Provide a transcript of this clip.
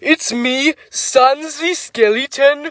it's me, Sansi Skeleton.